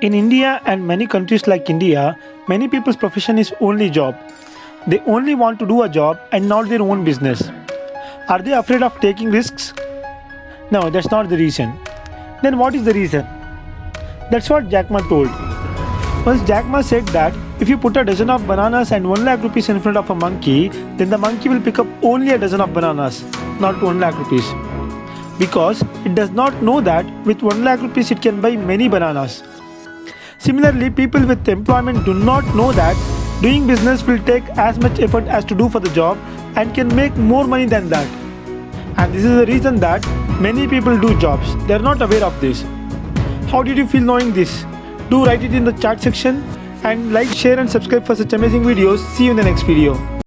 In India and many countries like India, many people's profession is only job. They only want to do a job and not their own business. Are they afraid of taking risks? No, that's not the reason. Then what is the reason? That's what Jack Ma told. Once Jack Ma said that if you put a dozen of bananas and 1 lakh rupees in front of a monkey, then the monkey will pick up only a dozen of bananas, not 1 lakh rupees. Because it does not know that with 1 lakh rupees it can buy many bananas. Similarly, people with employment do not know that doing business will take as much effort as to do for the job and can make more money than that. And this is the reason that many people do jobs. They are not aware of this. How did you feel knowing this? Do write it in the chat section and like, share and subscribe for such amazing videos. See you in the next video.